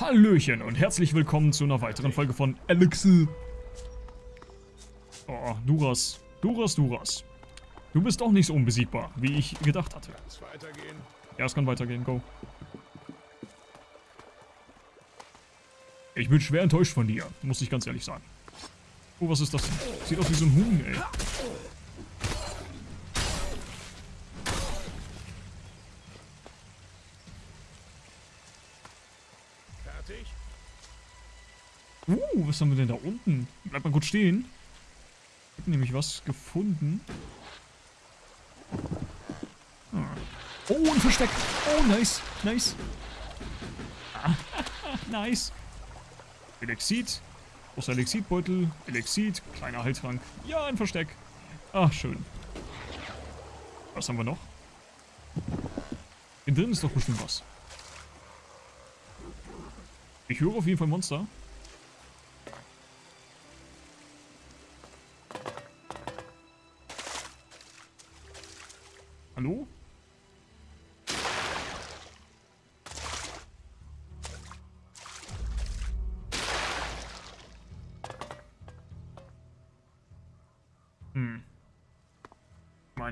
Hallöchen und herzlich willkommen zu einer weiteren Folge von Elixir. Oh, Duras. Duras, Duras. Du bist doch nicht so unbesiegbar, wie ich gedacht hatte. Kann's weitergehen? Ja, es kann weitergehen, go. Ich bin schwer enttäuscht von dir, muss ich ganz ehrlich sagen. Oh, was ist das? Sieht aus wie so ein Huhn, ey. Fertig? Uh, was haben wir denn da unten? Bleib mal kurz stehen. Ich hab nämlich was gefunden. Ah. Oh, ein Versteck. Oh, nice. Nice. Nice. Elexit. Großer Elexitbeutel. Elexit. Kleiner Heiltrank. Ja, ein Versteck. Ach, schön. Was haben wir noch? Innen drin ist doch bestimmt was. Ich höre auf jeden Fall Monster.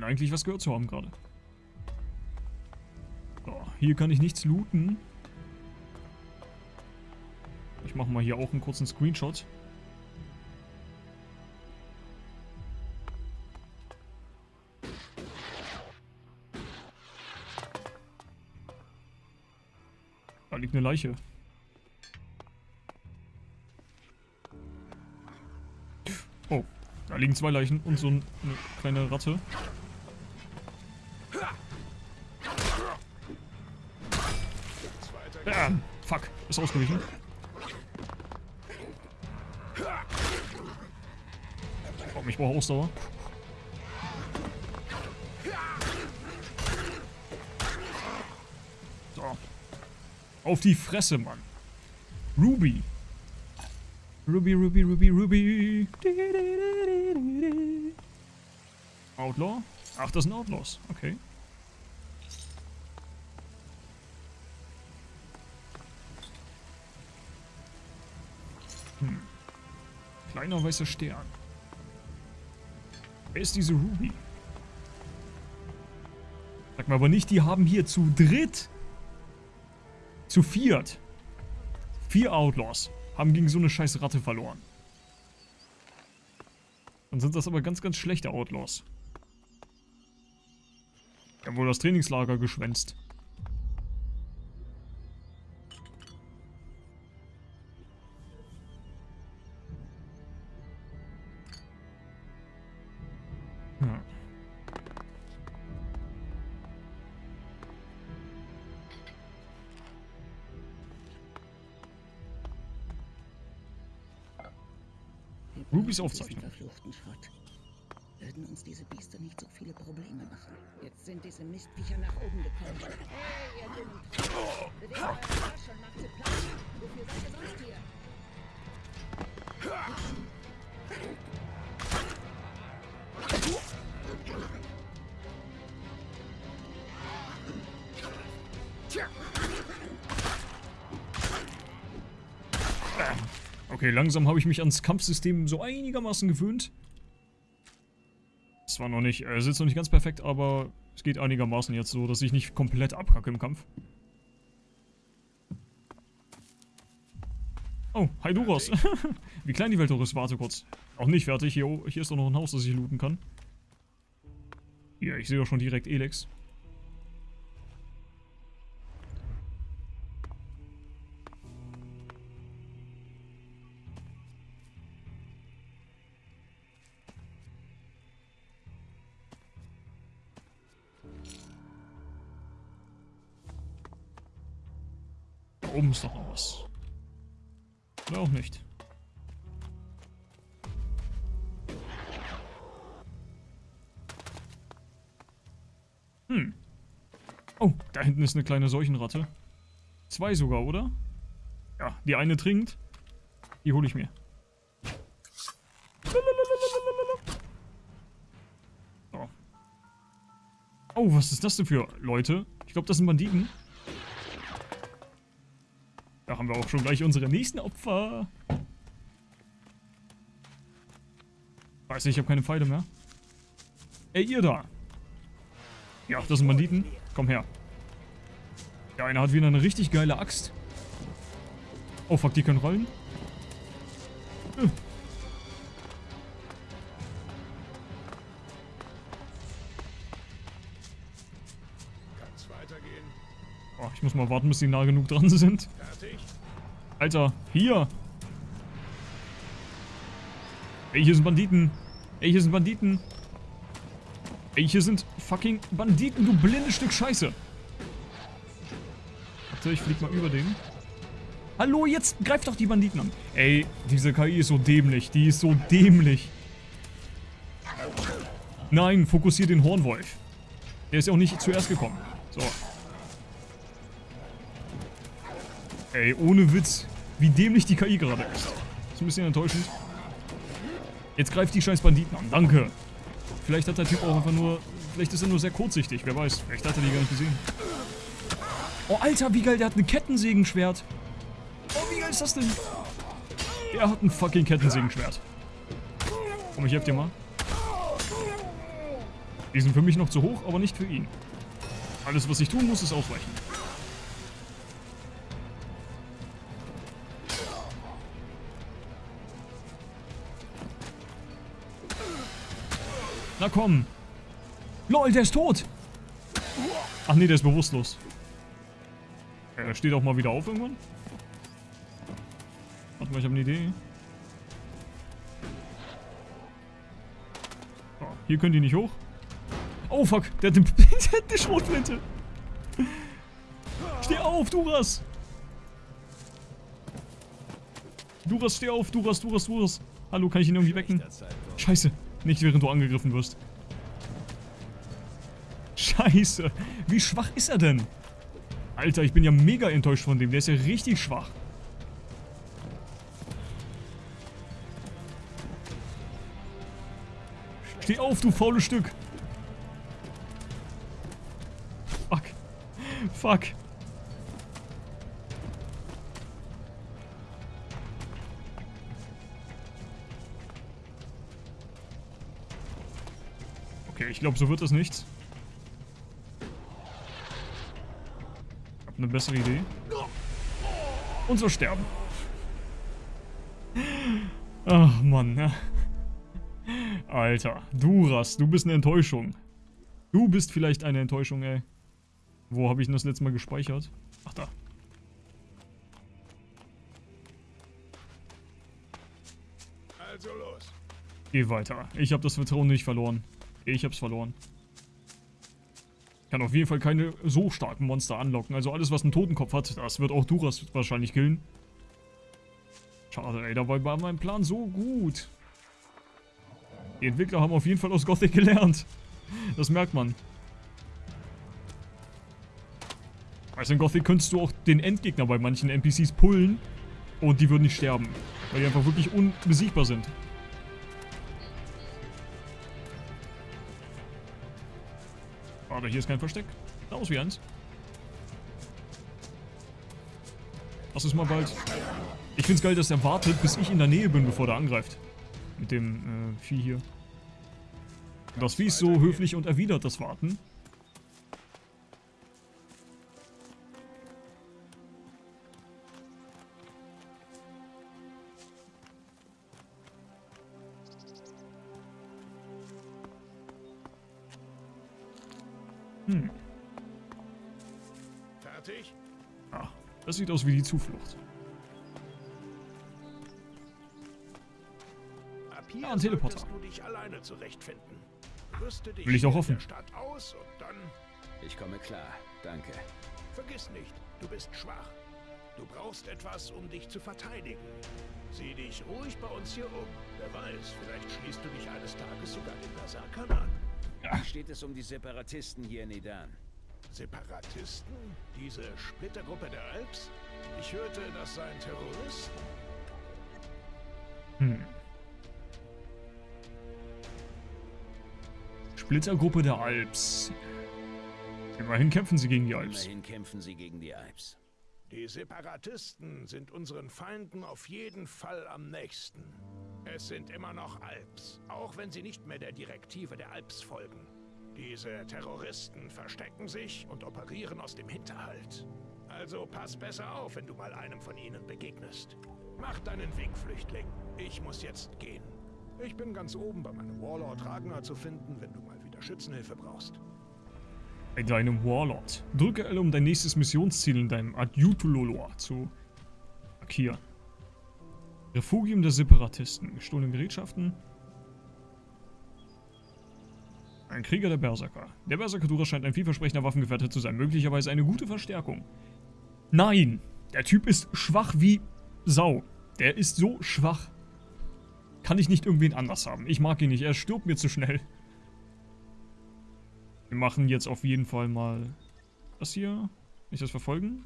Eigentlich was gehört zu haben gerade. So, hier kann ich nichts looten. Ich mache mal hier auch einen kurzen Screenshot. Da liegt eine Leiche. Oh, da liegen zwei Leichen und so eine kleine Ratte. Ist ausgewichen. Oh, ich brauche Ausdauer. So. Auf die Fresse, Mann. Ruby. Ruby, Ruby, Ruby, Ruby. Outlaw? Ach, das sind Outlaws. Okay. Kleiner weißer Stern. Wer ist diese Ruby? Sag mal aber nicht, die haben hier zu dritt, zu viert, vier Outlaws haben gegen so eine scheiß Ratte verloren. Dann sind das aber ganz, ganz schlechte Outlaws. Die haben wohl das Trainingslager geschwänzt. Rubys Aufzeichnung. verfluchten Schrott. Würden uns diese Biester nicht so viele Probleme machen. Jetzt sind diese Mistviecher nach oben gekommen. Hey, ihr dünnen! Bewegt euren Arsch und macht sie platt! Wofür seid ihr sonst hier? Okay, langsam habe ich mich ans Kampfsystem so einigermaßen gewöhnt. Es war noch nicht, äh, es ist noch nicht ganz perfekt, aber es geht einigermaßen jetzt so, dass ich nicht komplett abkacke im Kampf. Oh, hi Duros. Wie klein die Welt doch ist, warte kurz. Auch nicht fertig, hier, hier ist doch noch ein Haus, das ich looten kann. Hier, ich sehe doch schon direkt Elex. Doch noch was. Oder auch nicht. Hm. Oh, da hinten ist eine kleine Seuchenratte. Zwei sogar, oder? Ja, die eine trinkt. Die hole ich mir. So. Oh, was ist das denn für Leute? Ich glaube, das sind Banditen. Haben wir auch schon gleich unsere nächsten Opfer. Weiß ich, ich habe keine Pfeile mehr. Ey, ihr da. Ja, das sind Banditen. Komm her. Der eine hat wieder eine richtig geile Axt. Oh fuck, die können rollen. Äh. Weitergehen. Oh, ich muss mal warten, bis die nah genug dran sind. Fertig. Alter, hier. Ey, hier sind Banditen. Ey, hier sind Banditen. Ey, hier sind fucking Banditen, du blindes Stück Scheiße. Warte, ich flieg mal über den. Hallo, jetzt greif doch die Banditen an. Ey, diese KI ist so dämlich. Die ist so dämlich. Nein, fokussier den Hornwolf. Der ist ja auch nicht zuerst gekommen. So. Ey, ohne Witz, wie dämlich die KI gerade ist. Ist ein bisschen enttäuschend. Jetzt greift die scheiß Banditen an. Danke. Vielleicht hat der Typ auch einfach nur... Vielleicht ist er nur sehr kurzsichtig. Wer weiß. Vielleicht hat er die gar nicht gesehen. Oh, Alter, wie geil. Der hat ein Kettensägenschwert. Oh, wie geil ist das denn? Der hat ein fucking Kettensägenschwert. Komm, ich helf dir mal. Die sind für mich noch zu hoch, aber nicht für ihn. Alles, was ich tun muss, ist ausweichen. Na komm. Lol, der ist tot. Ach nee, der ist bewusstlos. Er steht auch mal wieder auf irgendwann. Warte mal, ich habe eine Idee. Oh, hier können die nicht hoch. Oh fuck, der hat, den, der hat eine Schrotflinte. Steh auf, Duras. Duras, steh auf, Duras, Duras, Duras. Hallo, kann ich ihn irgendwie wecken? Scheiße, nicht während du angegriffen wirst. Scheiße, wie schwach ist er denn? Alter, ich bin ja mega enttäuscht von dem, der ist ja richtig schwach. Steh auf, du faules Stück. Fuck. Fuck. Ich glaube, so wird das nichts. Ich habe eine bessere Idee. Und so sterben. Ach, Mann. Alter, Duras, du bist eine Enttäuschung. Du bist vielleicht eine Enttäuschung, ey. Wo habe ich denn das letzte Mal gespeichert? Ach, da. Also los. Geh weiter. Ich habe das Vertrauen nicht verloren. Ich hab's verloren. Kann auf jeden Fall keine so starken Monster anlocken. Also alles, was einen Totenkopf hat, das wird auch Duras wahrscheinlich killen. Schade, ey. Dabei war mein Plan so gut. Die Entwickler haben auf jeden Fall aus Gothic gelernt. Das merkt man. Also in Gothic könntest du auch den Endgegner bei manchen NPCs pullen und die würden nicht sterben. Weil die einfach wirklich unbesiegbar sind. Warte, hier ist kein Versteck. Da ist wie eins. Lass es mal bald. Ich find's geil, dass er wartet, bis ich in der Nähe bin, bevor der angreift. Mit dem äh, Vieh hier. Das Vieh ist so höflich und erwidert das Warten. Das sieht aus wie die Zuflucht. Ab hier Ja, ein Teleporter. du dich alleine zurechtfinden. Rüste dich Will ich auch in hoffen. der Stadt aus und dann Ich komme klar, danke. vergiss nicht, du bist schwach. Du brauchst etwas, um dich zu verteidigen. Sieh dich ruhig bei uns hier um. Wer weiß, vielleicht schließt du dich eines Tages sogar den Berserkern an. Wie steht es um die Separatisten hier in Idan? Separatisten? Diese Splittergruppe der Alps? Ich hörte, das seien Terroristen. Hm. Splittergruppe der Alps. Immerhin kämpfen sie gegen die Alps. Immerhin kämpfen sie gegen die Alps. Die Separatisten sind unseren Feinden auf jeden Fall am nächsten. Es sind immer noch Alps, auch wenn sie nicht mehr der Direktive der Alps folgen. Diese Terroristen verstecken sich und operieren aus dem Hinterhalt. Also pass besser auf, wenn du mal einem von ihnen begegnest. Mach deinen Weg, Flüchtling. Ich muss jetzt gehen. Ich bin ganz oben bei meinem Warlord Ragnar zu finden, wenn du mal wieder Schützenhilfe brauchst. Bei deinem Warlord. Drücke L, um dein nächstes Missionsziel in deinem Adjutulolor zu markieren. Refugium der Separatisten. Gestohlene Gerätschaften. Ein Krieger der Berserker. Der Berserker scheint ein vielversprechender Waffengefährte zu sein. Möglicherweise eine gute Verstärkung. Nein! Der Typ ist schwach wie Sau. Der ist so schwach. Kann ich nicht irgendwen anders haben. Ich mag ihn nicht. Er stirbt mir zu schnell. Wir machen jetzt auf jeden Fall mal das hier. Ich das verfolgen?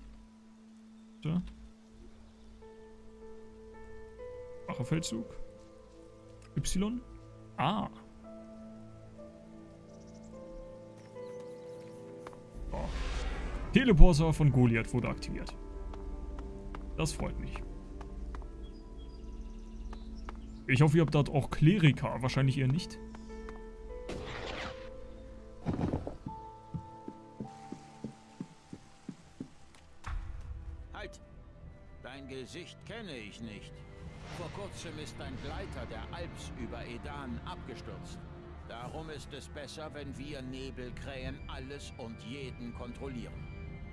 So. Feldzug. Y. Ah. Teleporter von Goliath wurde aktiviert. Das freut mich. Ich hoffe, ihr habt dort auch Kleriker. Wahrscheinlich eher nicht. Halt! Dein Gesicht kenne ich nicht. Vor kurzem ist ein Gleiter der Alps über Edan abgestürzt. Darum ist es besser, wenn wir Nebelkrähen alles und jeden kontrollieren.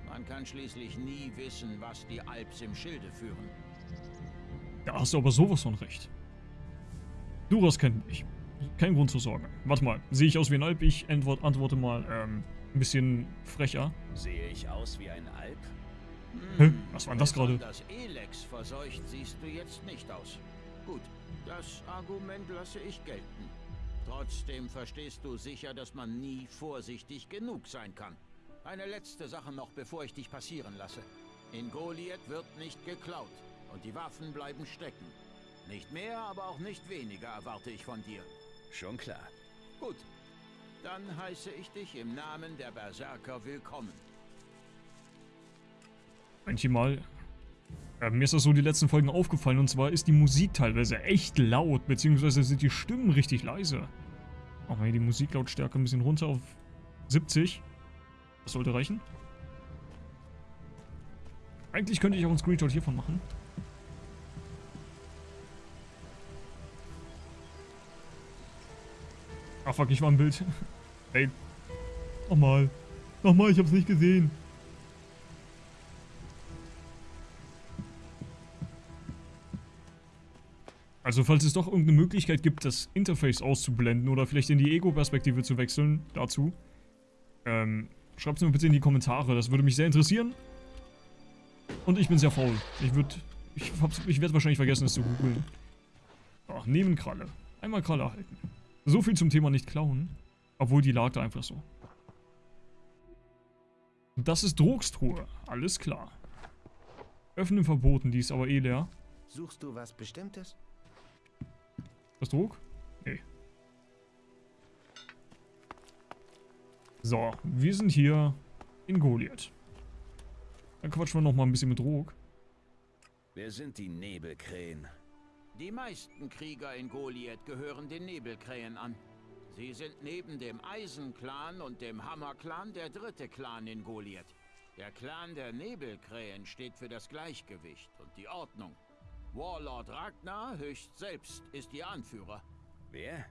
Man kann schließlich nie wissen, was die Alps im Schilde führen. Da hast du aber sowas von recht. Duras kennt mich. Kein Grund zur Sorge. Warte mal, sehe ich aus wie ein Alp? Ich antwort, antworte mal, ähm, ein bisschen frecher. Sehe ich aus wie ein Alp? Hä? Was war denn das gerade? Das Elex verseucht siehst du jetzt nicht aus. Gut, das Argument lasse ich gelten. Trotzdem verstehst du sicher, dass man nie vorsichtig genug sein kann. Eine letzte Sache noch, bevor ich dich passieren lasse. In Goliath wird nicht geklaut und die Waffen bleiben stecken. Nicht mehr, aber auch nicht weniger erwarte ich von dir. Schon klar. Gut. Dann heiße ich dich im Namen der Berserker willkommen. Manchmal. Äh, mir ist das so die letzten Folgen aufgefallen und zwar ist die Musik teilweise echt laut, beziehungsweise sind die Stimmen richtig leise. Machen wir hier die Musiklautstärke ein bisschen runter auf 70. Das sollte reichen. Eigentlich könnte ich auch einen Screenshot hiervon machen. Ach fuck, ich war im Bild. Ey. Nochmal. Nochmal, ich hab's nicht gesehen. Also falls es doch irgendeine Möglichkeit gibt, das Interface auszublenden oder vielleicht in die Ego-Perspektive zu wechseln, dazu, ähm, schreibt es mir bitte in die Kommentare. Das würde mich sehr interessieren. Und ich bin sehr faul. Ich würde, ich, ich werde wahrscheinlich vergessen, es zu googeln. Ach, nehmen Kralle. Einmal Kralle erhalten. So viel zum Thema nicht klauen. Obwohl, die lag da einfach so. Das ist Drogstruhe. Alles klar. Öffnen verboten, die ist aber eh leer. Suchst du was Bestimmtes? Das Drog? Nee. So, wir sind hier in Goliath. Dann quatschen wir noch mal ein bisschen mit Drog. Wer sind die Nebelkrähen? Die meisten Krieger in Goliath gehören den Nebelkrähen an. Sie sind neben dem Eisenclan und dem Hammerclan der dritte Clan in Goliath. Der Clan der Nebelkrähen steht für das Gleichgewicht und die Ordnung. Warlord Ragnar höchst selbst ist ihr Anführer. Wer?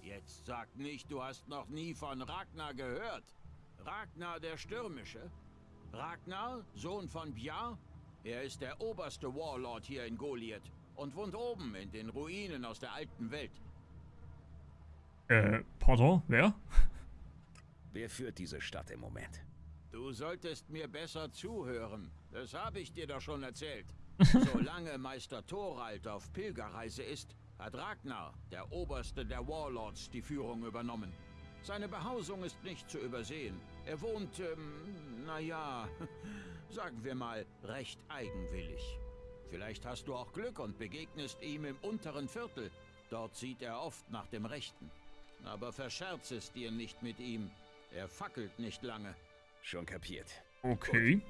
Jetzt sag nicht, du hast noch nie von Ragnar gehört. Ragnar der Stürmische. Ragnar, Sohn von Bjar. Er ist der oberste Warlord hier in Goliath und wohnt oben in den Ruinen aus der alten Welt. Äh, pardon, wer? Wer führt diese Stadt im Moment? Du solltest mir besser zuhören. Das habe ich dir doch schon erzählt. Solange Meister Thorald auf Pilgerreise ist, hat Ragnar, der Oberste der Warlords, die Führung übernommen. Seine Behausung ist nicht zu übersehen. Er wohnt, ähm, naja, sagen wir mal, recht eigenwillig. Vielleicht hast du auch Glück und begegnest ihm im unteren Viertel. Dort sieht er oft nach dem Rechten. Aber verscherz es dir nicht mit ihm. Er fackelt nicht lange. Schon kapiert. Okay.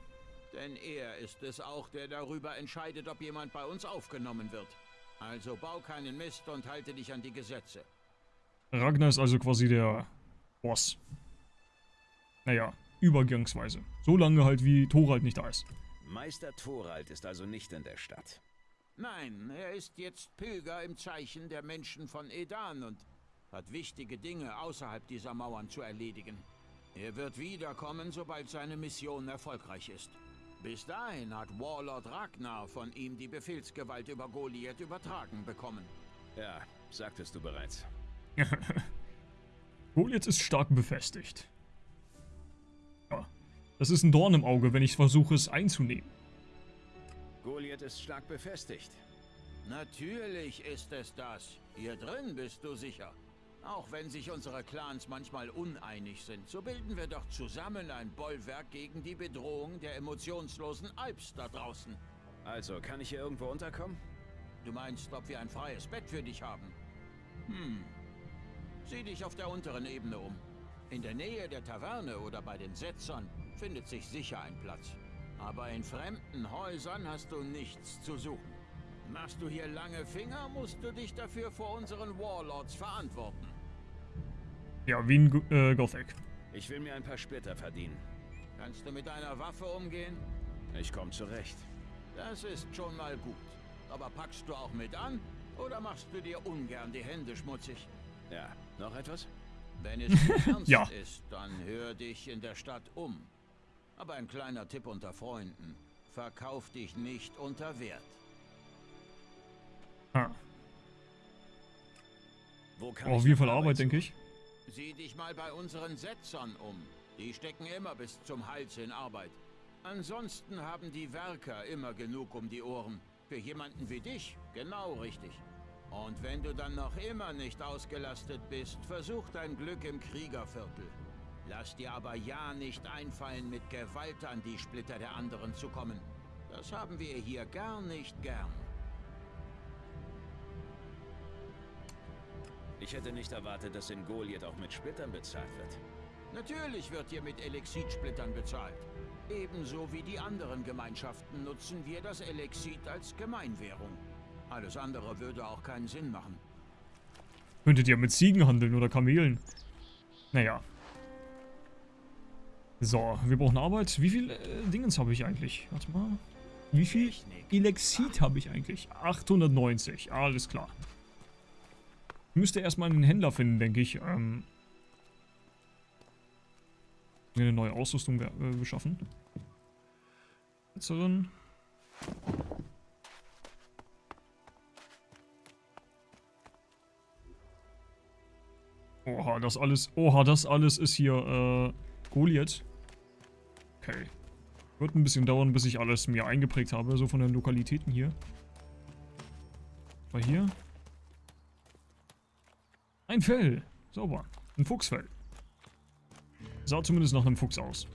Denn er ist es auch, der darüber entscheidet, ob jemand bei uns aufgenommen wird. Also bau keinen Mist und halte dich an die Gesetze. Ragnar ist also quasi der Boss. Naja, übergangsweise. So lange halt, wie Thorald nicht da ist. Meister Thorald ist also nicht in der Stadt. Nein, er ist jetzt Pilger im Zeichen der Menschen von Edan und hat wichtige Dinge außerhalb dieser Mauern zu erledigen. Er wird wiederkommen, sobald seine Mission erfolgreich ist. Bis dahin hat Warlord Ragnar von ihm die Befehlsgewalt über Goliath übertragen bekommen. Ja, sagtest du bereits. Goliath ist stark befestigt. Ja, das ist ein Dorn im Auge, wenn ich versuche, es einzunehmen. Goliath ist stark befestigt. Natürlich ist es das. Hier drin bist du sicher. Auch wenn sich unsere Clans manchmal uneinig sind, so bilden wir doch zusammen ein Bollwerk gegen die Bedrohung der emotionslosen Alps da draußen. Also, kann ich hier irgendwo unterkommen? Du meinst, ob wir ein freies Bett für dich haben? Hm. Sieh dich auf der unteren Ebene um. In der Nähe der Taverne oder bei den Setzern findet sich sicher ein Platz. Aber in fremden Häusern hast du nichts zu suchen. Machst du hier lange Finger, musst du dich dafür vor unseren Warlords verantworten. Ja, wie in Go äh, Gothic. Ich will mir ein paar Splitter verdienen. Kannst du mit einer Waffe umgehen? Ich komme zurecht. Das ist schon mal gut. Aber packst du auch mit an? Oder machst du dir ungern die Hände schmutzig? Ja, noch etwas? Wenn es ernst Ja. ist, dann hör dich in der Stadt um. Aber ein kleiner Tipp unter Freunden. Verkauf dich nicht unter Wert. Ich wie nach viel Arbeit, denke ich. Sieh dich mal bei unseren Setzern um. Die stecken immer bis zum Hals in Arbeit. Ansonsten haben die Werker immer genug um die Ohren. Für jemanden wie dich genau richtig. Und wenn du dann noch immer nicht ausgelastet bist, versuch dein Glück im Kriegerviertel. Lass dir aber ja nicht einfallen, mit Gewalt an die Splitter der anderen zu kommen. Das haben wir hier gar nicht gern. Ich hätte nicht erwartet, dass in Goliath auch mit Splittern bezahlt wird. Natürlich wird hier mit Elexitsplittern bezahlt. Ebenso wie die anderen Gemeinschaften nutzen wir das Elexit als Gemeinwährung. Alles andere würde auch keinen Sinn machen. Könntet ihr mit Ziegen handeln oder Kamelen. Naja. So, wir brauchen Arbeit. Wie viel äh, Dingens habe ich eigentlich? Warte mal. Wie viel. Elexit habe ich eigentlich? 890. Alles klar. Müsste erstmal einen Händler finden, denke ich. Ähm, eine neue Ausrüstung äh, beschaffen. Setzerin. Oha, das alles. Oha, das alles ist hier äh, Goliath. Okay. Wird ein bisschen dauern, bis ich alles mir eingeprägt habe, so von den Lokalitäten hier. War hier. Ein Fell. Sauber. Ein Fuchsfell. Sah zumindest nach einem Fuchs aus.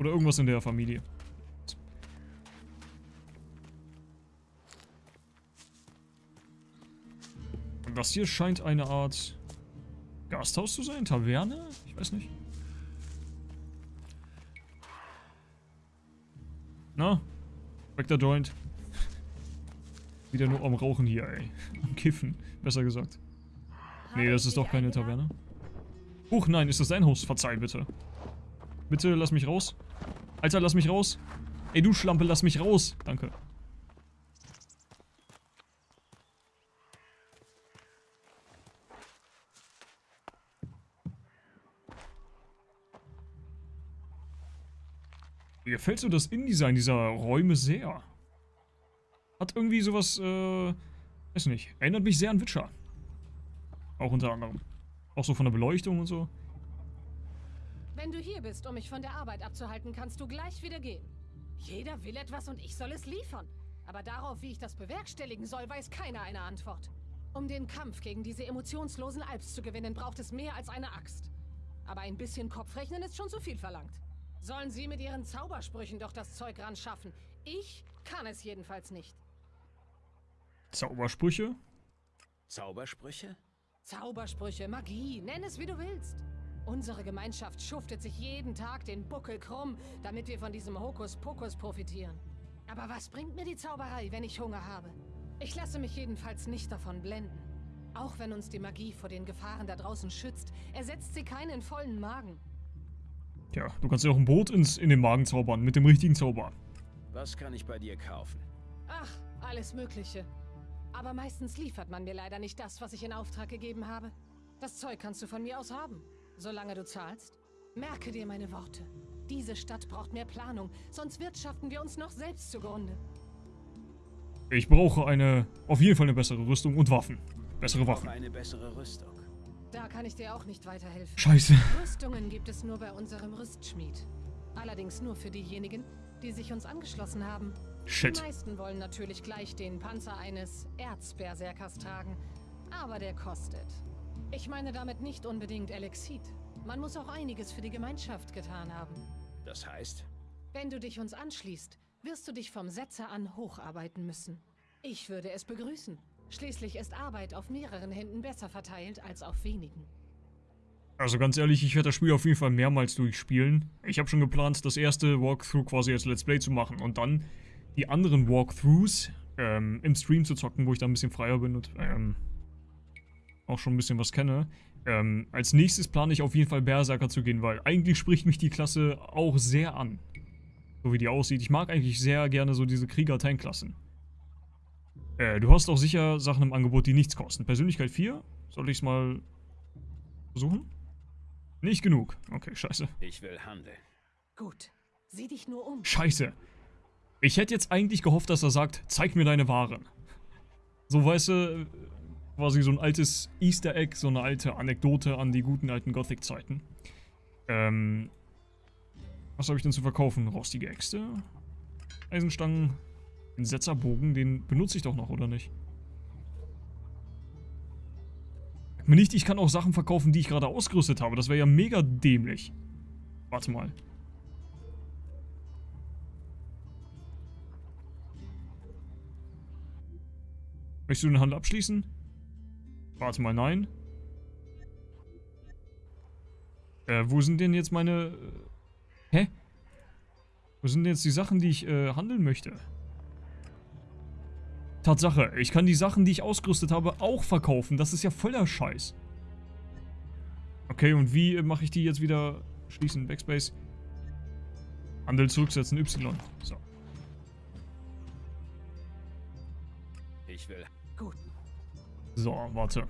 Oder irgendwas in der Familie. Und das hier scheint eine Art Gasthaus zu sein? Taverne? Ich weiß nicht. Na? Der Joint. Wieder nur am Rauchen hier, ey. Am Kiffen, besser gesagt. Nee, das ist doch keine Taverne. Huch, nein, ist das dein Haus? Verzeih bitte. Bitte, lass mich raus. Alter, lass mich raus. Ey, du Schlampe, lass mich raus. Danke. Mir gefällt so das InDesign dieser Räume sehr. Hat irgendwie sowas, äh, weiß nicht, erinnert mich sehr an Witcher. Auch unter anderem. Auch so von der Beleuchtung und so. Wenn du hier bist, um mich von der Arbeit abzuhalten, kannst du gleich wieder gehen. Jeder will etwas und ich soll es liefern. Aber darauf, wie ich das bewerkstelligen soll, weiß keiner eine Antwort. Um den Kampf gegen diese emotionslosen Alps zu gewinnen, braucht es mehr als eine Axt. Aber ein bisschen Kopfrechnen ist schon zu viel verlangt. Sollen sie mit ihren Zaubersprüchen doch das Zeug ran schaffen? Ich kann es jedenfalls nicht. Zaubersprüche? Zaubersprüche? Zaubersprüche, Magie, nenn es wie du willst. Unsere Gemeinschaft schuftet sich jeden Tag den Buckel krumm, damit wir von diesem Hokuspokus profitieren. Aber was bringt mir die Zauberei, wenn ich Hunger habe? Ich lasse mich jedenfalls nicht davon blenden. Auch wenn uns die Magie vor den Gefahren da draußen schützt, ersetzt sie keinen vollen Magen. Tja, du kannst dir auch ein Boot ins, in den Magen zaubern, mit dem richtigen Zauber. Was kann ich bei dir kaufen? Ach, alles Mögliche. Aber meistens liefert man mir leider nicht das, was ich in Auftrag gegeben habe. Das Zeug kannst du von mir aus haben, solange du zahlst. Merke dir meine Worte. Diese Stadt braucht mehr Planung, sonst wirtschaften wir uns noch selbst zugrunde. Ich brauche eine, auf jeden Fall eine bessere Rüstung und Waffen. Bessere Waffen. eine bessere Rüstung. Da kann ich dir auch nicht weiterhelfen. Scheiße. Rüstungen gibt es nur bei unserem Rüstschmied. Allerdings nur für diejenigen, die sich uns angeschlossen haben. Shit. Die meisten wollen natürlich gleich den Panzer eines Erzberserkers tragen, aber der kostet. Ich meine damit nicht unbedingt Elexit. Man muss auch einiges für die Gemeinschaft getan haben. Das heißt, Wenn du dich uns anschließt, wirst du dich vom Setzer an hocharbeiten müssen. Ich würde es begrüßen. Schließlich ist Arbeit auf mehreren Händen besser verteilt als auf wenigen. Also ganz ehrlich, ich werde das Spiel auf jeden Fall mehrmals durchspielen. Ich habe schon geplant, das erste Walkthrough quasi als Let's Play zu machen und dann die anderen Walkthroughs ähm, im Stream zu zocken, wo ich da ein bisschen freier bin und ähm, auch schon ein bisschen was kenne. Ähm, als nächstes plane ich auf jeden Fall Berserker zu gehen, weil eigentlich spricht mich die Klasse auch sehr an. So wie die aussieht. Ich mag eigentlich sehr gerne so diese Krieger-Tank-Klassen. Äh, du hast auch sicher Sachen im Angebot, die nichts kosten. Persönlichkeit 4? Soll ich es mal versuchen? Nicht genug. Okay, scheiße. ich will handeln. Gut. Sieh dich nur um. Scheiße. Ich hätte jetzt eigentlich gehofft, dass er sagt, zeig mir deine Waren. So, weißt du, quasi so ein altes Easter Egg, so eine alte Anekdote an die guten alten Gothic-Zeiten. Ähm, was habe ich denn zu verkaufen? Rostige Äxte? Eisenstangen? Den Setzerbogen, den benutze ich doch noch, oder nicht? Mir nicht, ich kann auch Sachen verkaufen, die ich gerade ausgerüstet habe. Das wäre ja mega dämlich. Warte mal. Möchtest du den Handel abschließen? Warte mal, nein. Äh, wo sind denn jetzt meine... Äh, hä? Wo sind denn jetzt die Sachen, die ich äh, handeln möchte? Tatsache, ich kann die Sachen, die ich ausgerüstet habe, auch verkaufen. Das ist ja voller Scheiß. Okay, und wie äh, mache ich die jetzt wieder schließen? Backspace. Handel zurücksetzen, Y. So. Ich will. So, warte.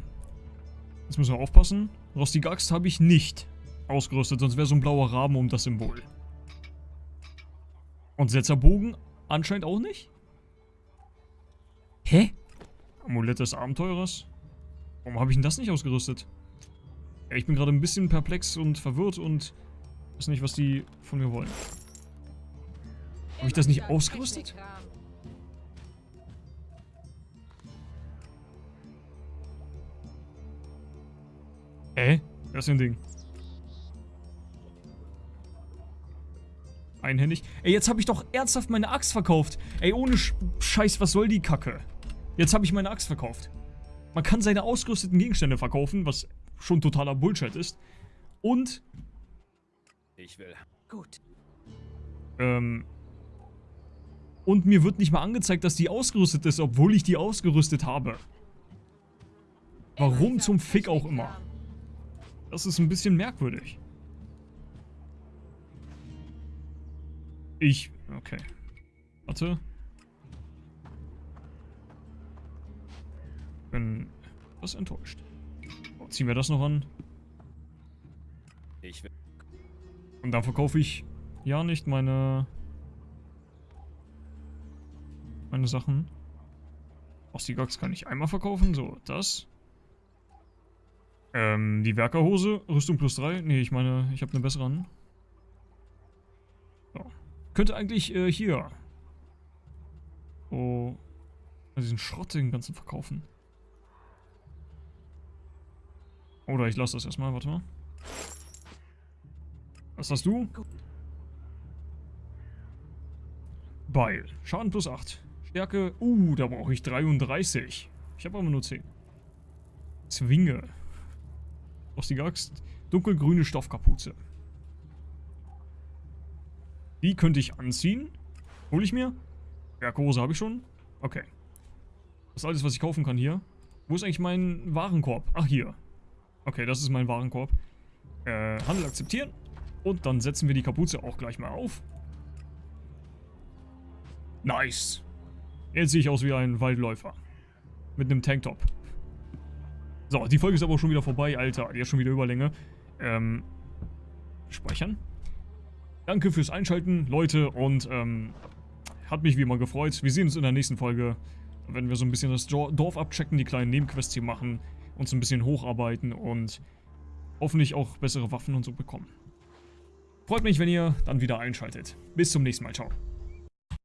Jetzt müssen wir aufpassen. Rostige Axt habe ich nicht ausgerüstet, sonst wäre so ein blauer Rahmen um das Symbol. Und Setzerbogen anscheinend auch nicht? Hä? Amulett des Abenteurers? Warum habe ich denn das nicht ausgerüstet? Ja, ich bin gerade ein bisschen perplex und verwirrt und weiß nicht, was die von mir wollen. Habe ich das nicht ausgerüstet? Hä? Das ist ein Ding. Einhändig. Ey, jetzt habe ich doch ernsthaft meine Axt verkauft. Ey, ohne Sch Scheiß, was soll die Kacke? Jetzt habe ich meine Axt verkauft. Man kann seine ausgerüsteten Gegenstände verkaufen, was schon totaler Bullshit ist. Und, Ich will. Gut. ähm... Und mir wird nicht mal angezeigt, dass die ausgerüstet ist, obwohl ich die ausgerüstet habe. Warum zum Fick auch immer? Das ist ein bisschen merkwürdig. Ich. Okay. Warte. Bin etwas enttäuscht. Oh, ziehen wir das noch an. Ich will. Und dann verkaufe ich ja nicht meine. meine Sachen. Ostigax kann ich einmal verkaufen. So, das. Ähm, die Werkerhose, Rüstung plus 3. Nee, ich meine, ich habe eine bessere an. So. Könnte eigentlich äh, hier. Oh. Diesen Schrott den ganzen verkaufen. Oder ich lasse das erstmal, warte mal. Was hast du? Beil. Schaden plus 8. Stärke. Uh, da brauche ich 33. Ich habe aber nur 10. Zwinge. Rostige Axt. Dunkelgrüne Stoffkapuze. Die könnte ich anziehen. Hol ich mir? Berghose habe ich schon. Okay. Das ist alles, was ich kaufen kann hier. Wo ist eigentlich mein Warenkorb? Ach, hier. Okay, das ist mein Warenkorb. Äh, Handel akzeptieren. Und dann setzen wir die Kapuze auch gleich mal auf. Nice. Jetzt sehe ich aus wie ein Waldläufer. Mit einem Tanktop. So, die Folge ist aber schon wieder vorbei, Alter. Die ist schon wieder Überlänge. Ähm, speichern. Danke fürs Einschalten, Leute, und ähm, hat mich wie immer gefreut. Wir sehen uns in der nächsten Folge. Werden wir so ein bisschen das Dorf abchecken, die kleinen Nebenquests hier machen, uns ein bisschen hocharbeiten und hoffentlich auch bessere Waffen und so bekommen. Freut mich, wenn ihr dann wieder einschaltet. Bis zum nächsten Mal. Ciao.